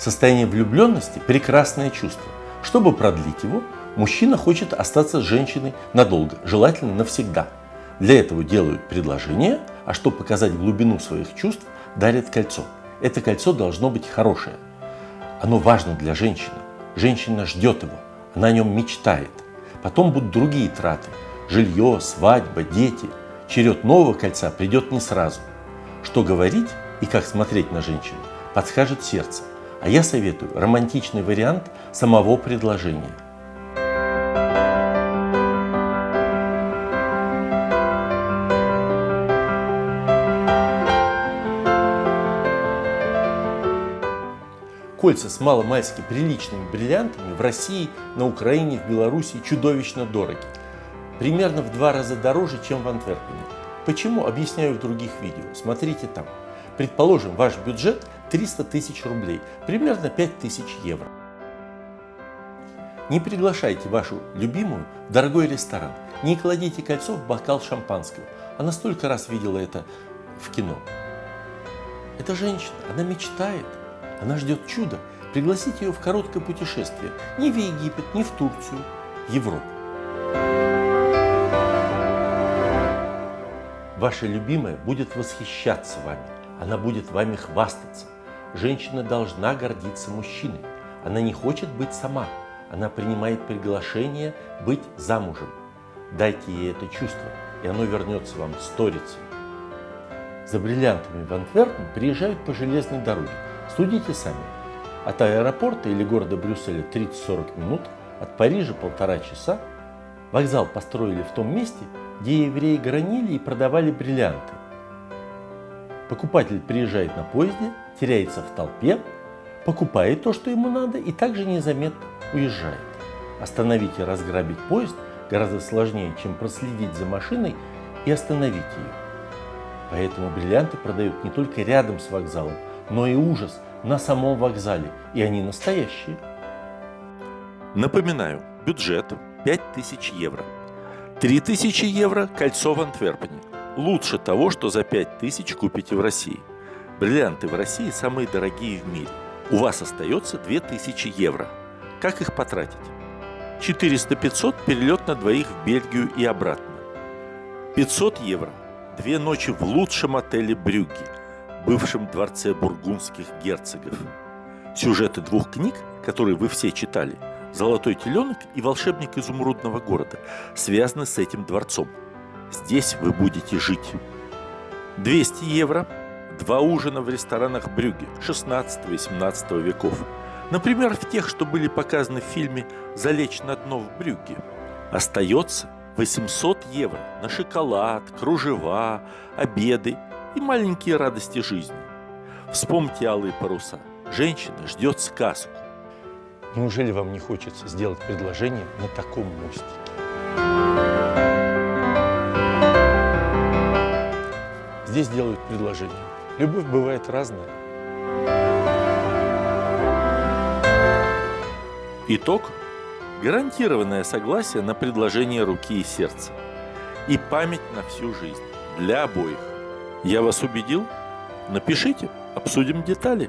Состояние влюбленности – прекрасное чувство. Чтобы продлить его, мужчина хочет остаться с женщиной надолго, желательно навсегда. Для этого делают предложение, а чтобы показать глубину своих чувств, дарят кольцо. Это кольцо должно быть хорошее. Оно важно для женщины. Женщина ждет его, она о нем мечтает. Потом будут другие траты – жилье, свадьба, дети. Черед нового кольца придет не сразу. Что говорить и как смотреть на женщину, подскажет сердце. А я советую романтичный вариант самого предложения. Кольца с маломальски приличными бриллиантами в России, на Украине, в Беларуси чудовищно дороги. Примерно в два раза дороже, чем в Антверпене. Почему? Объясняю в других видео. Смотрите там. Предположим, ваш бюджет 300 тысяч рублей, примерно 5 тысяч евро. Не приглашайте вашу любимую в дорогой ресторан. Не кладите кольцо в бокал шампанского. Она столько раз видела это в кино. Это женщина, она мечтает. Она ждет чуда. Пригласите ее в короткое путешествие. Не в Египет, не в Турцию, в Европу. Ваша любимая будет восхищаться вами. Она будет вами хвастаться. Женщина должна гордиться мужчиной. Она не хочет быть сама. Она принимает приглашение быть замужем. Дайте ей это чувство, и оно вернется вам сторицей. За бриллиантами в Антверпен приезжают по железной дороге. Судите сами. От аэропорта или города Брюсселя 30-40 минут, от Парижа полтора часа. Вокзал построили в том месте, где евреи гранили и продавали бриллианты. Покупатель приезжает на поезде, теряется в толпе, покупает то, что ему надо, и также незаметно уезжает. Остановить и разграбить поезд гораздо сложнее, чем проследить за машиной и остановить ее. Поэтому бриллианты продают не только рядом с вокзалом, но и ужас на самом вокзале, и они настоящие. Напоминаю, бюджет 5000 евро. 3000 евро – кольцо в Антверпене. Лучше того, что за 5000 купите в России. Бриллианты в России самые дорогие в мире. У вас остается 2000 евро. Как их потратить? 400-500 перелет на двоих в Бельгию и обратно. 500 евро – две ночи в лучшем отеле Брюгге – бывшем дворце бургундских герцогов. Сюжеты двух книг, которые вы все читали, «Золотой теленок» и «Волшебник изумрудного города», связаны с этим дворцом. Здесь вы будете жить. 200 евро, два ужина в ресторанах Брюге 16-18 веков. Например, в тех, что были показаны в фильме «Залечь на дно в Брюгге». Остается 800 евро на шоколад, кружева, обеды и маленькие радости жизни. Вспомните алые паруса. Женщина ждет сказку. Неужели вам не хочется сделать предложение на таком мостике? Здесь делают предложение. Любовь бывает разная. Итог – гарантированное согласие на предложение руки и сердца. И память на всю жизнь для обоих. Я вас убедил? Напишите, обсудим детали.